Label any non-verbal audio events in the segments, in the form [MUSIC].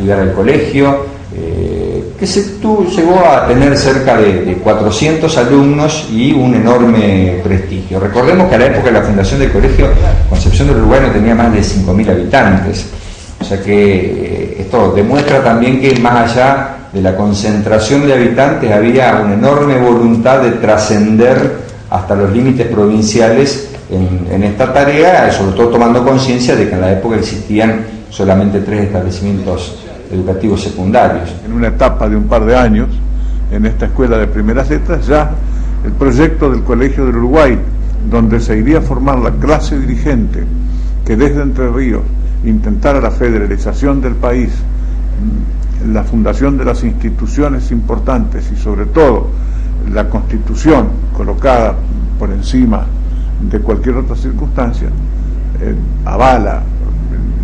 estudiar al colegio, eh, que se llegó a tener cerca de, 400 alumnos y un enorme prestigio. Recordemos que a la época de la fundación del colegio, Concepción del Uruguay no tenía más de 5.000 habitantes. O sea que eh, esto demuestra también que más allá de la concentración de habitantes había una enorme voluntad de trascender hasta los límites provinciales en, esta tarea, sobre todo tomando conciencia de que en la época existían solamente tres establecimientos educativos secundarios. En una etapa de un par de años, en esta escuela de primeras letras, ya el proyecto del Colegio del Uruguay, donde se iría a formar la clase dirigente que desde Entre Ríos intentara la federalización del país, la fundación de las instituciones importantes y sobre todo la constitución colocada por encima de cualquier otra circunstancia, eh, avala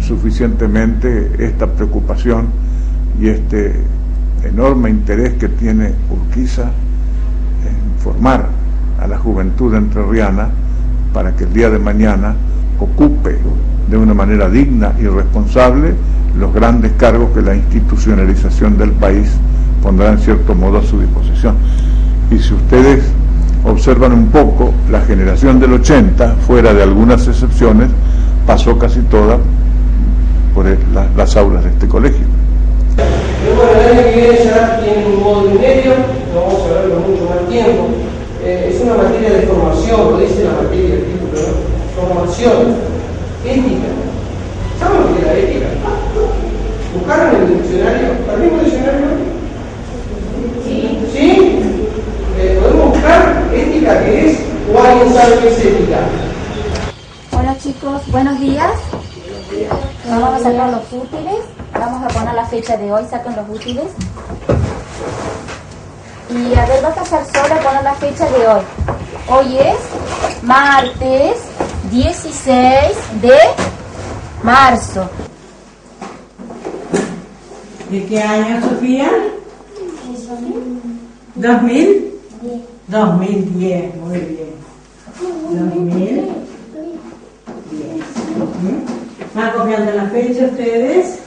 suficientemente esta preocupación y este enorme interés que tiene Urquiza en formar a la juventud entrerriana para que el día de mañana ocupe de una manera digna y responsable los grandes cargos que la institucionalización del país pondrá en cierto modo a su disposición. Y si ustedes observan un poco, la generación del 80, fuera de algunas excepciones, pasó casi toda por las aulas de este colegio. El año que viene ya tiene un módulo y medio, no vamos a verlo mucho más tiempo. Eh, es una materia de formación, lo dice la materia del título, ¿no? Formación, ética. ¿Saben lo que es la ética? ¿Buscaron en el diccionario? ¿Al mismo diccionario? Sí. ¿Sí? Eh, ¿Podemos buscar ética qué es? ¿O alguien sabe qué es ética? Hola chicos, buenos días. Nos vamos a sacar los útiles. Vamos a poner la fecha de hoy, sacan los útiles. Y a ver, vas a hacer sola poner la fecha de hoy. Hoy es martes 16 de marzo. ¿De qué año, Sofía? 2000. 2010, muy bien. 2010. ¿Van copiando la fecha ustedes?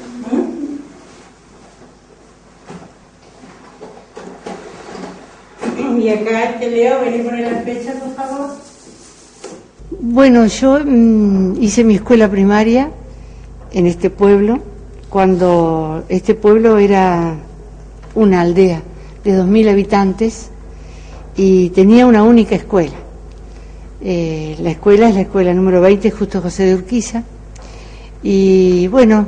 Y acá, este Leo, ven a poner la fecha, por favor. Bueno, yo mm, hice mi escuela primaria en este pueblo, cuando este pueblo era una aldea de 2.000 habitantes y tenía una única escuela. Eh, la escuela es la escuela número 20, Justo José de Urquiza. Y bueno,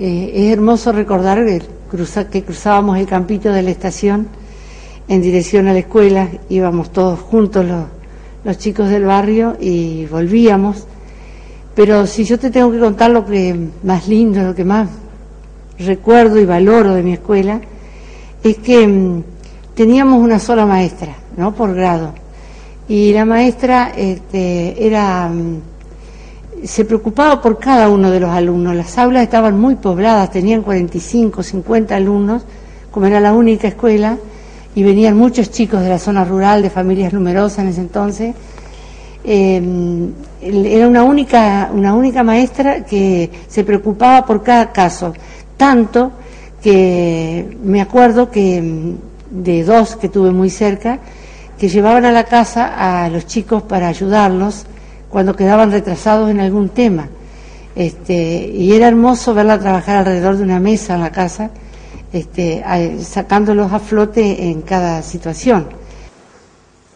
eh, es hermoso recordar que, que cruzábamos el campito de la estación en dirección a la escuela, íbamos todos juntos los, los chicos del barrio y volvíamos. Pero si yo te tengo que contar lo que más lindo, lo que más recuerdo y valoro de mi escuela, es que mm, teníamos una sola maestra, ¿no? Por grado. Y la maestra este, era, mm, se preocupaba por cada uno de los alumnos. Las aulas estaban muy pobladas, tenían 45, 50 alumnos, como era la única escuela, y venían muchos chicos de la zona rural, de familias numerosas en ese entonces. Em, era una única, una única maestra que se preocupaba por cada caso, tanto que me acuerdo que em, de dos que tuve muy cerca, que llevaban a la casa a los chicos para ayudarlos cuando quedaban retrasados en algún tema. Este, y era hermoso verla trabajar alrededor de una mesa en la casa este, sacándolos a flote en cada situación.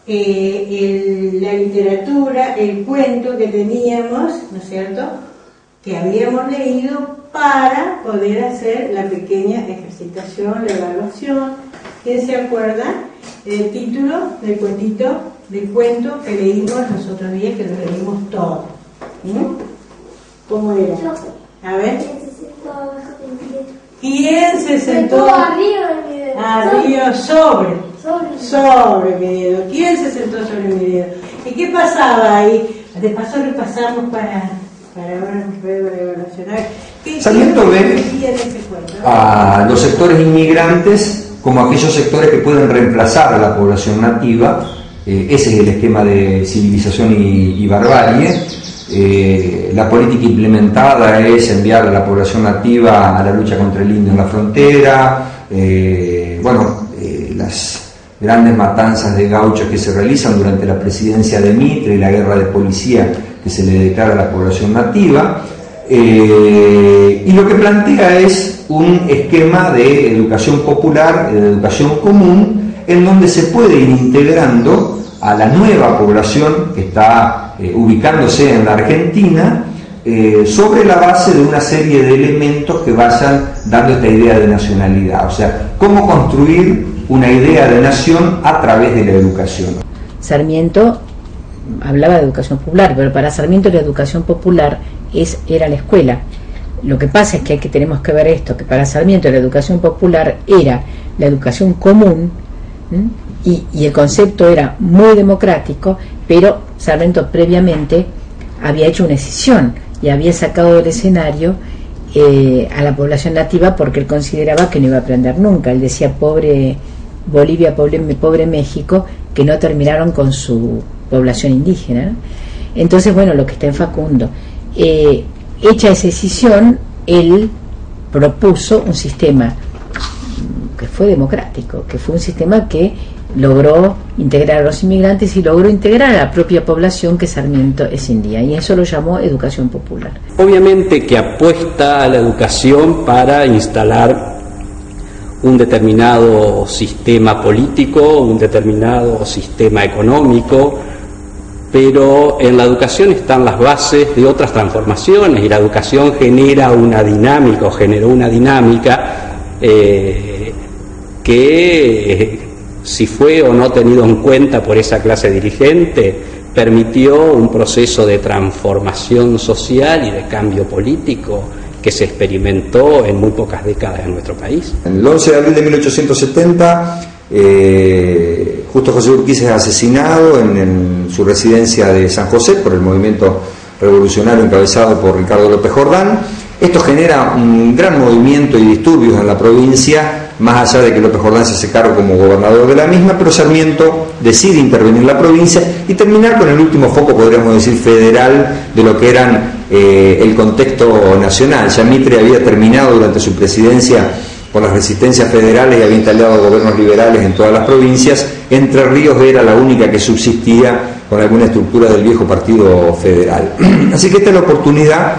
Eh, la literatura, el cuento que teníamos, ¿no es cierto?, que habíamos leído para poder hacer la pequeña ejercitación, la evaluación. ¿Quién se acuerda del título del cuentito, del cuento que leímos los otros días, que lo leímos todo? ¿Mm? ¿Cómo era? A ver. ¿Quién se sentó arriba de mi dedo? Arriba, sobre. Sobre. Sobre mi dedo. ¿Quién se sentó sobre mi dedo? ¿Y qué pasaba ahí? De paso repasamos para, para ahora evolucionar. Sarmiento ve a los sectores inmigrantes como aquellos sectores que pueden reemplazar a la población nativa. Eh, ese es el esquema de civilización y, y barbarie eh, la política implementada es enviar a la población nativa a la lucha contra el indio en la frontera, eh, bueno, eh, las grandes matanzas de gauchos que se realizan durante la presidencia de Mitre y la guerra de policía que se le declara a la población nativa. y lo que plantea es un esquema de educación popular, de educación común, en donde se puede ir integrando a la nueva población que está eh, ubicándose en la Argentina eh, sobre la base de una serie de elementos que vayan dando esta idea de nacionalidad. O sea, cómo construir una idea de nación a través de la educación. Sarmiento hablaba de educación popular, pero para Sarmiento la educación popular es, era la escuela. Lo que pasa es que, que tenemos que ver esto, que para Sarmiento la educación popular era la educación común, y, el concepto era muy democrático, pero Sarmiento previamente había hecho una decisión y había sacado del escenario eh, a la población nativa porque él consideraba que no iba a aprender nunca. Él decía, pobre Bolivia, pobre, México, que no terminaron con su población indígena. Entonces, bueno, lo que está en Facundo. Eh, hecha esa decisión, él propuso un sistema que fue democrático, que fue un sistema que logró integrar a los inmigrantes y logró integrar a la propia población que Sarmiento es india y eso lo llamó educación popular. Obviamente que apuesta a la educación para instalar un determinado sistema político, un determinado sistema económico, pero en la educación están las bases de otras transformaciones y la educación genera una dinámica o generó una dinámica eh, que si fue o no tenido en cuenta por esa clase dirigente, permitió un proceso de transformación social y de cambio político que se experimentó en muy pocas décadas en nuestro país. En el 11 de abril de 1870, eh, justo José Urquiza es asesinado en, su residencia de San José por el movimiento revolucionario encabezado por Ricardo López Jordán. Esto genera un gran movimiento y disturbios en la provincia más allá de que López Jordán se hace como gobernador de la misma, pero Sarmiento decide intervenir en la provincia y terminar con el último foco, podríamos decir, federal de lo que eran eh, el contexto nacional. Ya Mitre había terminado durante su presidencia con las resistencias federales y había instalado gobiernos liberales en todas las provincias. Entre Ríos era la única que subsistía con alguna estructura del viejo partido federal. [CLEARS THROAT] Así que esta es la oportunidad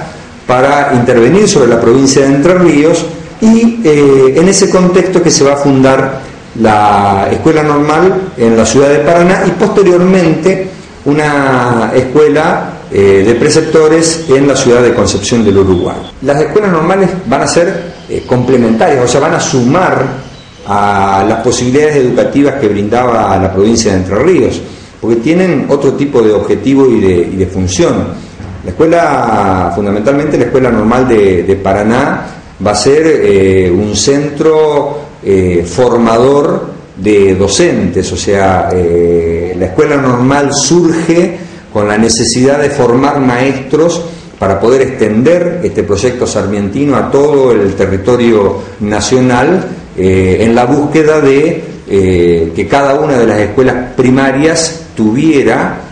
para intervenir sobre la provincia de Entre Ríos y eh, en ese contexto que se va a fundar la escuela normal en la ciudad de Paraná y posteriormente una escuela eh, de preceptores en la ciudad de Concepción del Uruguay. Las escuelas normales van a ser eh, complementarias, o sea, van a sumar a las posibilidades educativas que brindaba la provincia de Entre Ríos, porque tienen otro tipo de objetivo y de, función. La escuela, fundamentalmente la escuela normal de Paraná, va a ser eh, un centro eh, formador de docentes, o sea, eh, la escuela normal surge con la necesidad de formar maestros para poder extender este proyecto sarmientino a todo el territorio nacional en la búsqueda de que cada una de las escuelas primarias tuviera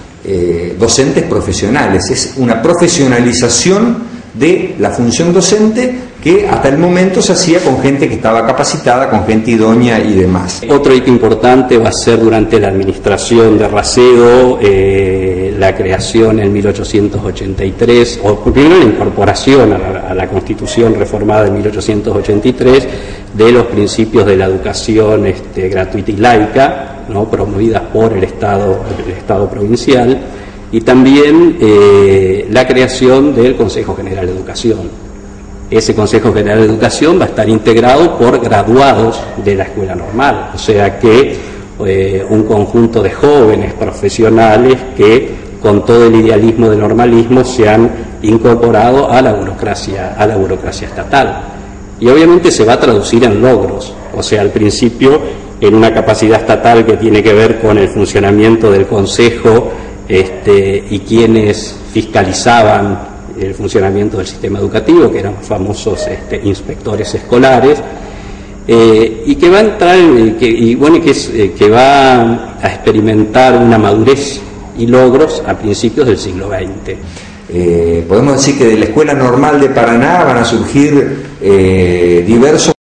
docentes profesionales. Es una profesionalización de la función docente que hasta el momento se hacía con gente que estaba capacitada, con gente idónea y demás. Otro hito importante va a ser durante la administración de Racedo, eh, la creación en 1883, o primero la incorporación a la, Constitución reformada de 1883 de los principios de la educación este, gratuita y laica, ¿no? promovidas por el Estado, el Estado provincial, y también eh, la creación del Consejo General de Educación ese Consejo General de Educación va a estar integrado por graduados de la escuela normal, o sea que eh, un conjunto de jóvenes profesionales que con todo el idealismo del normalismo se han incorporado a la burocracia, a la burocracia estatal. Y obviamente se va a traducir en logros, o sea, al principio en una capacidad estatal que tiene que ver con el funcionamiento del Consejo este, y quienes fiscalizaban el funcionamiento del sistema educativo, que eran famosos este, inspectores escolares, eh, y que va a entrar, y bueno, eh, que va a experimentar una madurez y logros a principios del siglo XX. eh, podemos decir que de la Escuela Normal de Paraná van a surgir diversos